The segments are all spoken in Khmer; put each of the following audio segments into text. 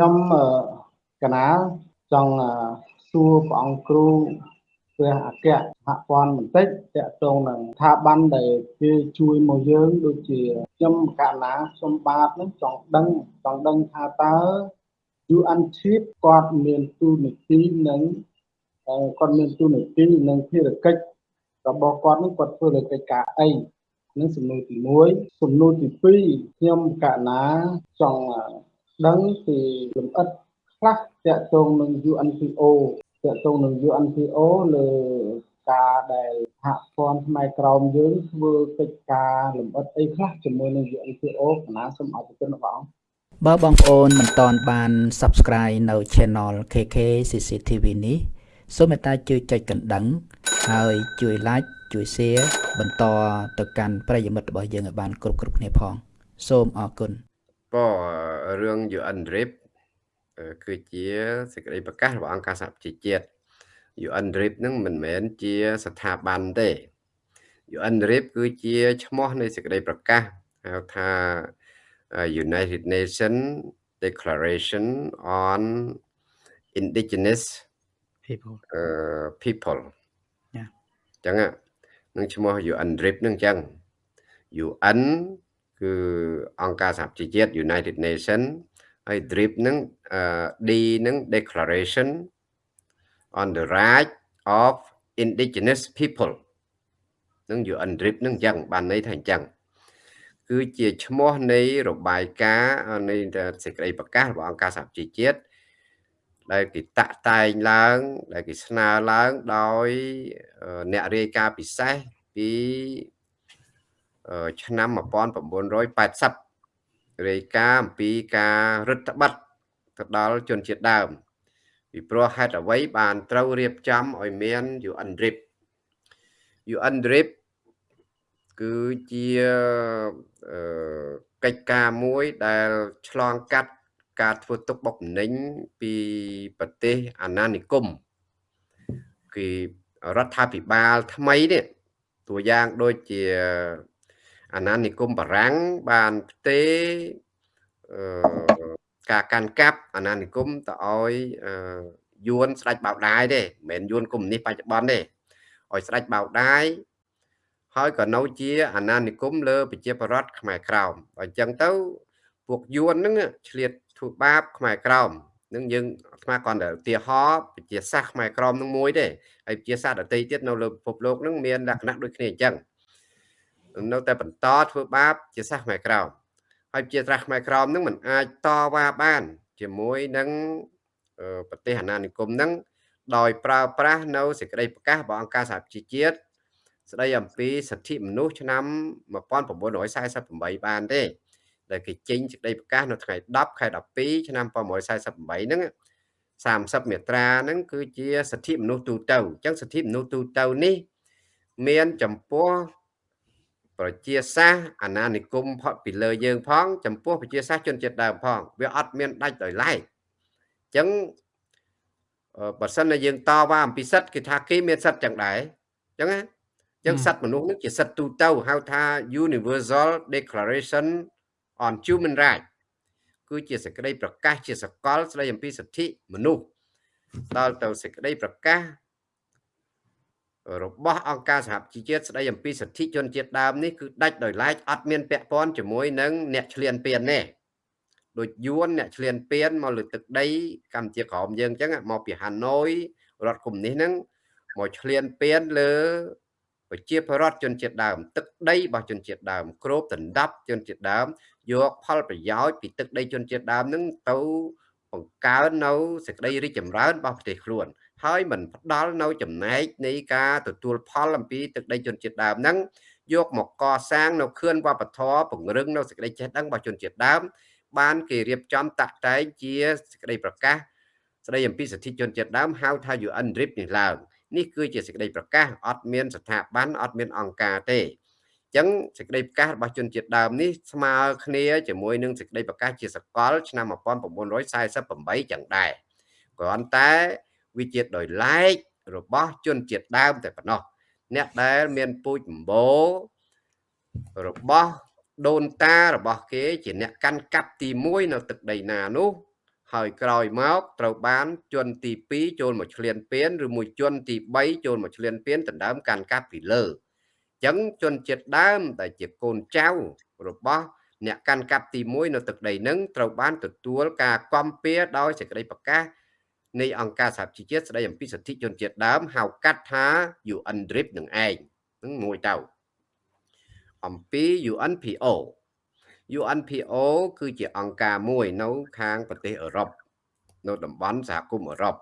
ខ្ញុំកណាចង់សួរព្រះអង្គគ្រូព្រះអគ្គសហព័ន្ធបន្តិចតកតងនឹងស្ថាប័នដែលគេជួយមកយើងដូចជាខ្ញុំកណាខ្ញុំបាទនឹងចង់ដឹងចង់ដឹងថាតើ UN Chief គាត់មានទូនាទីនឹងគាត់មានទូនាទីនិងភារកិច្ចរបស់គាត់នឹងគាត់ធ្វើលើកិច្ចការអីនឹងសំណួរទី1សំណួរទី2ខ្ញុំកណាចង់ ដឹងពីលម្អិតខ្លះតាក់ទងនឹង UNPO តាក់ទងនឹង UNPO លើការដែលសហព័ន្ធផ្នែកក្រោមយើងធ្វើកិច្ចការលម្អិតអីខ្លះជាមួយនឹង UNPO កណាសូមអរគុណបង បើបងប្អូនមិនទាន់បាន Subscribe នៅ Channel KK CCTV នេះសូមមេត្តាជួយចុចកណ្ដឹង ហើយជួយ Like ជួយ Share បន្តទៅកាន់ប្រិយមិត្តរបស់យើងឲ្យបានគ្រប់គ្រប់គ្នាផង សូមអរគុណ ក៏រឿង UN RIP គឺជាសេចក្តីប្រកាសរបស់អង្គការសហប្រជាជាតិ UN RIP នឹងមិនមែនជាស្ថាប័នទេ UN RIP គឺជាឈ្មោះនៃសេចក្តីប្រកាសហៅថា United Nations Declaration on Indigenous people អឺ people អញ្ចឹងនឹងឈ្មោះ UN RIP នឹងអញ្ចឹង UN គឺអង្គការសហប្រជាជាតិ United Nation ហើយ DRIP នឹង D នឹង Declaration on the Right of Indigenous People នឹង UN DRIP នឹងអញ្ចឹងបានន័យថាអញ្ចឹងគឺជាឈ្មោះនៃរបាយការណ៍នៃសេចក្តីប្រកាសរបស់អង្គការសហជីវជាតិដែលគេតាក់តែងឡើង ដែលគេស្នើឡើងដោយអ្នករាយការណ៍ពិសេសពី ឆ្នាំ1980រាយការណ៍អំពីការរដ្ឋបတ်ទៅដល់ជនជាតិដើមពីព្រោះហេតុអ្វីបានត្រូវរៀបចំឲ្យមាន UN DRIP UN DRIP គឺជាកិច្ចការមួយដែលឆ្លងកាត់ការធ្វើទុកបុកម្នេញពីប្រទេសអាណានិគមគឺរដ្ឋាភិបាលថ្មីនេះតួយ៉ាងដូចជា អាណានិគមបារាំងបានផ្ទេការកាន់កាប់អាណានិគមទៅឲ្យយួនស្ដេចបៅដាយទេមិនមែនយួនកុម្មុយនីសបច្ចុប្បន្នទេឲ្យស្ដេចបៅដាយហើយក៏នៅជាអាណានិគមលើប្រជាប្រដ្ឋខ្មែរក្រោមអញ្ចឹងទៅពួកយួនហ្នឹងឆ្លៀតធ្វើបាបខ្មែរក្រោមនឹងយើងអាត្មាគាត់តែឧទាហរណ៍ប្រជាសាសខ្មែរក្រមនឹងមួយទេហើយប្រជាសាសដតីទៀតនៅលើពិភពលោកនឹងមានលក្ខណៈដូចគ្នាអញ្ចឹង នៅតែបន្តធ្វើបាប ជាសាសខ្មែរក្រមហើយជាត្រាស់ខ្មែរក្រមនឹងមិនអាចតវ៉ាបាន ជាមួយនឹងប្រទេសអាណានិគមនឹងដោយប្រើប្រាស់នៅសេចក្តីប្រកាសរបស់អង្គការសហជីវជាតិស្តីអំពីសិទ្ធិមនុស្សឆ្នាំ1948បានទេដែលគេចេញសេចក្តីប្រកាសនៅថ្ងៃ10ខែ12ឆ្នាំ1948ហ្នឹង30មាត្រាហ្នឹងគឺជាសិទ្ធិមនុស្សទូទៅអញ្ចឹងសិទ្ធិមនុស្សទូទៅនេះ មានចំពោះ ប្រជាសាសអាណានិគមផុតពីលើយើងផង ចំពោះប្រជាសាសជនជាតិដើមផងវាអត់មានដាច់ដោយឡែកអញ្ចឹងបើសិនជាយើងតវ៉ាអំពីសិទ្ធគេថាគេមានសិទ្ធចឹងដែរអញ្ចឹងណាអញ្ចឹងសិទ្ធមនុស្សនឹងជាសិទ្ធទូទៅហៅថា Universal Declaration on Human Rights គឺជាសេចក្តីប្រកាសជាសកលស្តីអំពីសិទ្ធិមនុស្សដល់ទៅសេចក្តីប្រកាស របស់អង្គការសហជីវជាតិស្តីអំពីសិទ្ធិជនជាតិដើមនេះគឺដាច់ដោយឡែកអត់មានពាក់ព័ន្ធជាមួយនឹងអ្នកឆ្លៀនពៀនទេដូចយួនអ្នកឆ្លៀនពៀនមកលើទឹកដីកម្ពុជាក្រោមយើងអញ្ចឹងមកពីហាណូយរដ្ឋកុម្មុយនីសហ្នឹងមកឆ្លៀនពៀនលើប្រជាពលរដ្ឋជនជាតិដើម ទឹកដីរបស់ជនជាតិដើមគ្របដណ្ដប់ជនជាតិដើមយកផលប្រយោជន៍ពីទឹកដីជនជាតិដើមនឹងទៅបង្កើននៅសេចក្តីរីកចម្រើនរបស់ប្រទេសខ្លួន ហើយមិនផ្ដល់នៅចំណែកនៃការទទួលផលអំពីទឹកដីជនជាតិដើមហ្នឹងយកមកកសាងនៅខឿនវប្បធម៌ពង្រឹងនៅសេចក្តីចេះដឹងរបស់ជនជាតិដើម បានគេរៀបចំតាក់តែងជាសេចក្តីប្រកាសស្តីអំពីសិទ្ធិជនជាតិដើមហៅថា UN RIP នេះឡើងនេះគឺជាសេចក្តីប្រកាសអត់មានស្ថាប័នអត់មានអង្គការទេចឹងសេចក្តីប្រកាសរបស់ជនជាតិដើមនេះស្មើគ្នាជាមួយនឹងសេចក្តីប្រកាសជាសកលឆ្នាំ1948ចឹងដែរគ្រាន់តែ វាជាដោយឡែករបស់ជនជាតិដើមតែប៉ុណ្ណោះអ្នកដែលមានពូជម្បូររបស់ដូនតារបស់គេជាអ្នកកាន់កាប់ទី1នៅទឹកដីណានោះហើយក្រោយមកត្រូវបានជនទី2ចូលមកឆ្លៀនពៀនឬមួយជនទី3ចូលមកឆ្លៀនពៀនដណ្ដើមកាន់កាប់ពីលើអញ្ចឹងជនជាតិដើមដែលជាកូនចៅរបស់អ្នកកាន់កាប់ទី1នៅទឹកដីនឹងត្រូវបានទទួលការគាំពៀដោយសេចក្តីប្រកាស នៃអង្គការសហជីវជាតិស្តីអំពីសិទ្ធិជនជាតិដើមហៅកាត់ថា UNDRIP នឹងឯងនឹងមួយទៅអំពី UNPO UNPO គឺជាអង្គការមួយនៅខាងប្រទេសអឺរ៉ុបនៅតំបន់សហគមន៍អឺរ៉ុប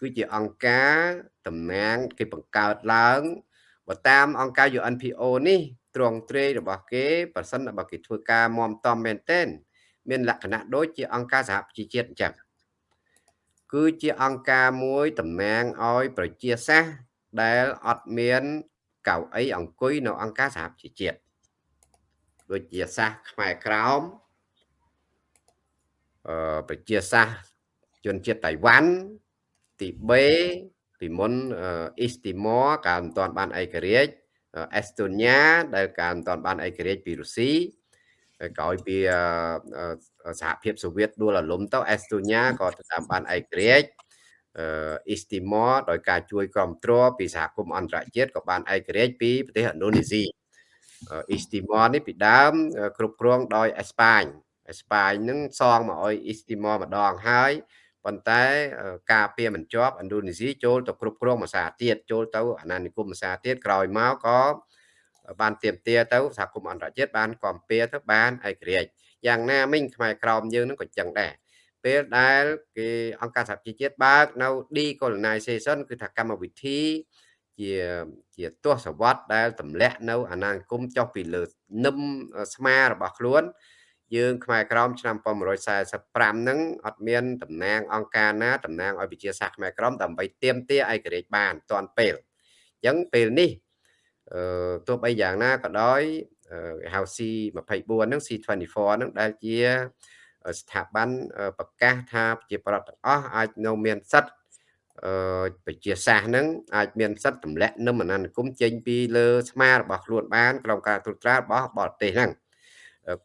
គឺជាអង្គការតំណាងគេបង្កើតឡើងបើតាមអង្គការ UNPO នេះត្រង់ត្រេរបស់គេប្រសិនបើគេធ្វើការមមតំមែនទែនមានលក្ខណៈដូចជាអង្គការសហប្រជាជាតិអញ្ចឹង គឺជាអង្គការមួយតំណាងឲ្យប្រជាសាស្ត្រដែលអត់មានកៅអីអង្គុយនៅអង្គការសហប្រជាជាតិដូចជាសាសខ្មែរក្រោមអឺប្រជាសាសជនជាតិតៃវ៉ាន់ទីបេពីមុនអ៊ីស្ទីម៉ូកាលមិនទាន់បានឯករាជ្យអេស្តូញ៉ាដែលកាលមិនទាន់បានឯករាជ្យពីរុស្ស៊ី ក្រោយពីសហភាពសូវៀតដួលរលំទៅអេស្តូញ៉ាក៏តាមបានឯករាជ្យអ៊ីស្ទីម៉ូដោយការជួយគ្រប់គ្រងពីសហគមន៍អន្តរជាតិក៏បានឯករាជ្យពីប្រទេសឥណ្ឌូនេស៊ីអ៊ីស្ទីម៉ូនេះពីដើមគ្រប់គ្រងដោយអេស្ប៉ាញអេស្ប៉ាញនឹងសងមកឲ្យអ៊ីស្ទីម៉ូម្ដងហើយប៉ុន្តែការពារមិនជាប់ឥណ្ឌូនេស៊ីចូលទៅគ្រប់គ្រងភាសាទៀតចូលទៅអាណានិគមភាសាទៀតក្រោយមកក៏ បានទៀមទាទៅសហគមន៍អន្តរជាតិបានគាំពៀទៅបានឯករាជ្យយ៉ាងណាមិញខ្មែរក្រមយើងនឹងក៏ចឹងដែរពេលដែលគេអង្គការសហជីវជាតិបើកនៅ decolonization គឺថាកម្មវិធីជាជាទស្សវត្សដែលទម្លាក់នៅអាណានិគមចុះពីលើនឹមស្មារបស់ខ្លួន យើងខ្មែរក្រមឆ្នាំ1945ហ្នឹងអត់មានតំណាងអង្គការណាតំណាងឲ្យវិជាសាស្ត្រខ្មែរក្រមដើម្បីទៀមទាឯករាជ្យបានតាន់ពេលអញ្ចឹងពេលនេះអឺ ទោះបីយ៉ាងណាក៏ដោយគេហៅ C24 ហ្នឹង C24 ហ្នឹងដែលជាស្ថាប័នប្រកាសថាប្រជាប្រដ្ឋទាំងអស់អាចនៅមានសិទ្ធិអឺប្រជាសាសហ្នឹងអាចមានសិទ្ធិទម្លាក់នឹមអាណានិគមចេញពីលើស្មារបស់ខ្លួនបានក្នុងការត្រួតត្រារបស់បរទេសហ្នឹង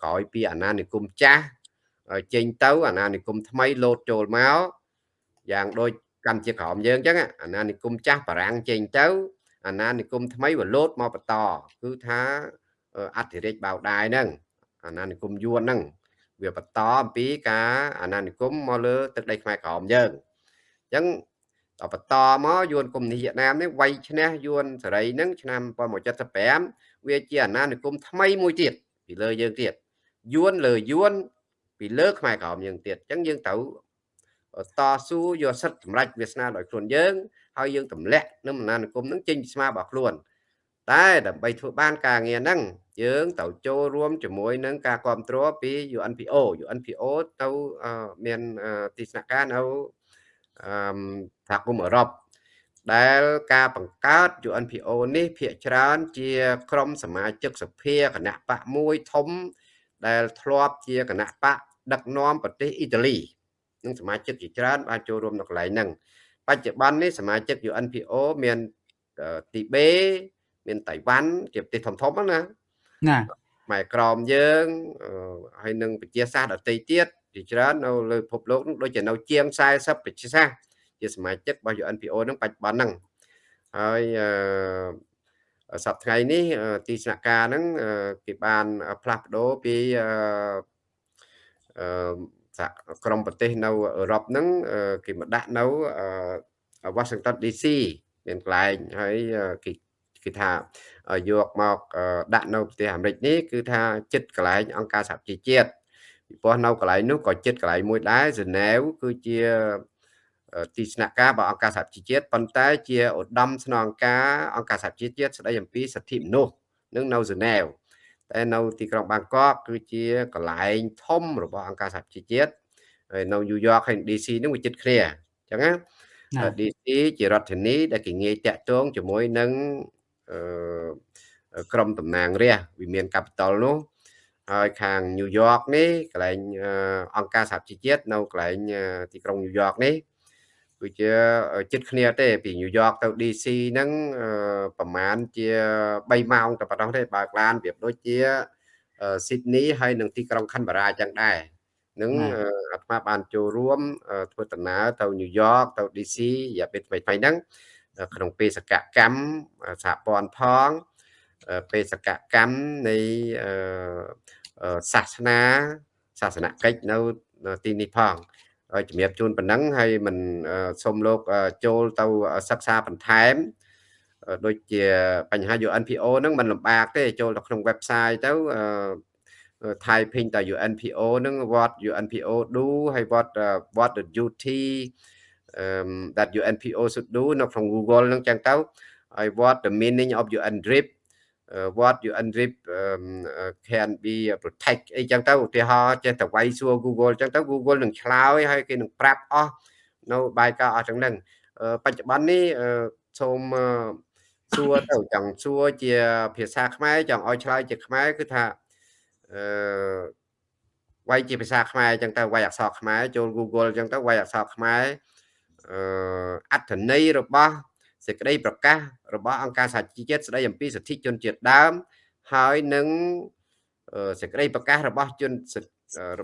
ក្រោយពីអាណានិគមចាស់ចេញទៅអាណានិគមថ្មីលោតចូលមកយ៉ាងដូចកម្ពុជាក្រោមយើងអញ្ចឹងអាណានិគមចាស់បារាំងចេញទៅ អាណានិគមថ្មីវាលោតមកបន្តគឺថាអធិរាជបៅដាយហ្នឹងអាណានិគមយួនហ្នឹងវាបន្តអំពីការអាណានិគមមកលើទឹកដីខ្មែរក្រោមយើងអញ្ចឹងដល់បន្តមកយួនកុំនេះវៀតណាមនេះវាយឈ្នះយួនសេរីហ្នឹងឆ្នាំ1975វាជាអាណានិគមថ្មីមួយទៀតពីលើយើងទៀតយួនលើយួនពីលើខ្មែរក្រមយើងទៀតអញ្ចឹងយើងត្រូវ តស៊ូយកសិទ្ធិសម្រេចវាសនាដោយខ្លួនយើងហើយយើងទម្លាក់នឹងអាណានិគមនឹងចេញពីស្មារបស់ខ្លួន តែដើម្បីធ្វើបានការងារហ្នឹងយើងត្រូវចូលរួមជាមួយនឹងការគ្រប់គ្រងពី UNPO UNPO ទៅមានទីស្នាក់ការនៅសហគមន៍អឺរ៉ុបដែលការបង្កើត UNPO នេះភាកច្រើន ជា ក្រុមសមាជិកសភាគណៈបកមួយធំ ដែលធ្លាប់ជាគណៈបកដឹកនាំប្រទេសអ៊ីតាលី និងសមាជិកជាច្រើនបានចូលរួមនៅកន្លែងហ្នឹងបច្ចុប្បន្ននេះសមាជិក UNPO មានទីបេមានតៃវ៉ាន់ជាប្រទេសធំធំណាណាម៉ែក្រមយើងហើយនឹងប្រជាសាស្ត្រដទៃទៀតជាច្រើននៅលើពិភពលោកនោះដូចជានៅជាង40ប្រជាសាស្ត្រជាសមាជិករបស់ UNPO នឹងបច្ចុប្បន្នហ្នឹងហើយអឺសប្តាហ៍នេះទីស្នាក់ការហ្នឹងគេបានផ្លាស់ប្ដូរពី អឺក្រមប្រទេសនៅអឺរ៉ុបហ្នឹងគេមកដាក់នៅ Washington DC មានកន្លែងហើយគេគេថាយកមកដាក់នៅប្រទេសអាមេរិកនេះគឺថាចិត្តកន្លែងអង្គការសហជីវជាតិពីព្រោះនៅកន្លែងនោះក៏ចិត្តកន្លែងមួយដែរហ្សឺណែវគឺជាទីស្នាក់ការរបស់អង្គការសហជីវជាតិប៉ុន្តែជាឧត្តមស្នងការអង្គការសហជីវជាតិស្តីអំពីសិទ្ធិមនុស្សនឹងនៅហ្សឺណែវ តែនៅទីក្រុងបាងកកគឺជាកន្លែងធំរបស់អង្គការសហជីវជាតិហើយនៅញូវយ៉កហើយ DC នឹងវាជិតគ្នាអញ្ចឹងណា DC ជារដ្ឋធានីដែលគេងាយតាក់ទងជាមួយនឹងអឺក្រមតំណាងរាស្ត្រវិមាន Capital នោះហើយខាងញូវយ៉កនេះកន្លែងអង្គការសហជីវជាតិនៅកន្លែងទីក្រុងញូវយ៉កនេះ គឺជាចិត្តគ្នាទេពីញូវយ៉កទៅ DC ហ្នឹងប្រហែលជា3ម៉ោងតែប៉ុណ្ណោះទេបើកឡានប្រៀបដូចជាស៊ីដនីហើយនឹងទីក្រុងខាន់បារ៉ាចឹងដែរនឹងណាអឺអាត្មាបានចូលរួមអឺធ្វើដំណើរទៅញូវយ៉កទៅ DC រយៈពេលថ្មីៗហ្នឹងអឺក្នុងបេសកកម្មអឺសហព័ន្ធផងអឺបេសកកម្មនៃអឺអឺសាសនាសាសនកិច្ចនៅនៅទីនេះផងហើយ ជំរាបជូនប៉ុណ្ណឹងហើយមិនអឺសូមលោកអឺចូលទៅសិក្សាបន្ថែមអឺដូចជាបញ្ហា UNPO ហ្នឹងមិនលំបាកទេចូលទៅក្នុង website ទៅអឺ uh, typing ត UNPO ហ្នឹង what UNPO do ហើយ what uh, what the duty um, that UNPO should do នៅក្នុង Google ហ្នឹងចឹងទៅហើយ what the meaning of UNDRIP uh, what UNDRIP um, uh, can be protect អីចឹងទៅឧទាហរណ៍ចេះតែវាយសួរ Google ចឹងទៅ Google នឹងឆ្លើយហើយគេនឹងប្រាប់អស់នៅបាយការអស់ទាំងហ្នឹងអឺបច្ចុប្បន្ននេះអឺសូមអឺសួរទៅចង់សួរជាភាសាខ្មែរចង់ឲ្យឆ្លើយជាខ្មែរគឺថាអឺវាយជាភាសាខ្មែរអញ្ចឹងទៅវាយអក្សរខ្មែរចូល Google អញ្ចឹងទៅវាយអក្សរខ្មែរអឺអត្ថន័យរបស់ សេចក្តីប្រកាសរបស់អង្គការសហជីវជាតិស្តីអំពីសិទ្ធិជនជាតិដើមហើយនឹងអឺសេចក្តីប្រកាសរបស់ជនសិទ្ធិអឺរ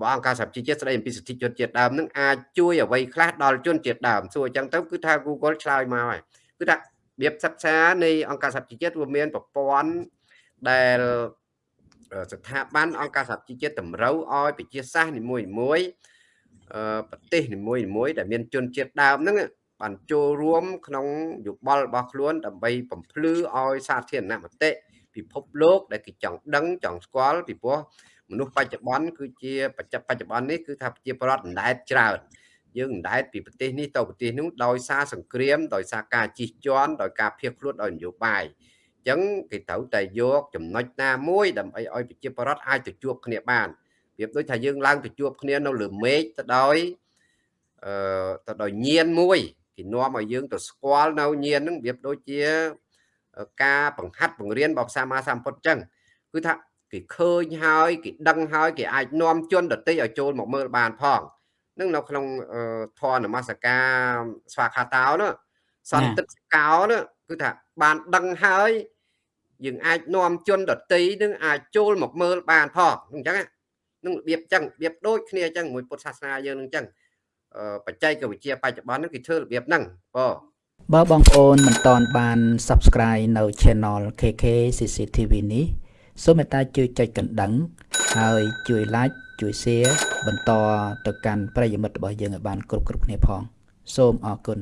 បស់អង្គការសហជីវជាតិស្តីអំពីសិទ្ធិជនជាតិដើមនឹងអាចជួយអ្វីខ្លះដល់ជនជាតិដើមសួរអញ្ចឹងទៅគឺថា Google ឆ្លើយមកហើយគឺថារបៀបសិក្សានៃអង្គការសហជីវជាតិវាមានប្រព័ន្ធដែលស្ថាប័នអង្គការសហជីវជាតិតម្រូវឲ្យប្រជាសាសន៍នីមួយៗអឺប្រទេសនីមួយៗដែលមានជនជាតិដើមហ្នឹង បានចូលរួមក្នុងយោបល់របស់ខ្លួនដើម្បីបំភ្លឺឲ្យសាធារណមតិពិភពលោកដែលគេចង់ដឹងចង់ស្គាល់ពីព្រោះមនុស្សបច្ចុប្បន្នគឺជាបច្ចុប្បន្នបច្ចុប្បន្ននេះគឺថាប្រជាពលរដ្ឋអណ្ដែតច្រើនយើងអណ្ដែតពីប្រទេសនេះទៅប្រទេសនោះដោយសារសង្គ្រាមដោយសារការជិះជាន់ដោយការភៀសខ្លួនដោយនយោបាយអញ្ចឹងគេត្រូវតែយកចំណុចណាមួយដើម្បីឲ្យប្រជាពលរដ្ឋអាចទៅជួបគ្នាបានប្រៀបដូចថាយើងឡើងទៅជួបគ្នានៅលើមេឃទៅដោយអឺទៅដោយញៀនមួយ គេនាំឲ្យយើងទៅស្គាល់នៅញៀនហ្នឹងប្រៀបដូចជាការបង្ហាត់បង្រៀនរបស់សាមាសម្ពុទ្ធអញ្ចឹងគឺថាគេឃើញហើយគេដឹងហើយគេអាចនាំជនដទៃឲ្យចូលមកមើលបានផងនឹងនៅក្នុងធម៌នមស្ការស្វាខាតោនោះសន្តិកោនោះគឺថាបានដឹងហើយយើងអាចនាំជនដទៃនឹងអាចចូលមកមើលបានផងអញ្ចឹងនឹងរបៀបអញ្ចឹងរបៀបដូចគ្នាអញ្ចឹងមួយពុទ្ធសាសនាយើងនឹងអញ្ចឹង បច្ចេកវិទ្យាបច្ចុប្បន្ននេះគេធ្វើរបៀបហ្នឹងបងបើបងប្អូនមិនតន់បាន Subscribe នៅ Channel KK CCTV នេះសូមមេត្តាជួយចុចកណ្ដឹង ហើយជួយ Like ជួយ Share បន្តទៅកាន់ប្រិយមិត្តរបស់យើងឲ្យបានគ្រប់គ្រប់គ្នាផង សូមអរគុណ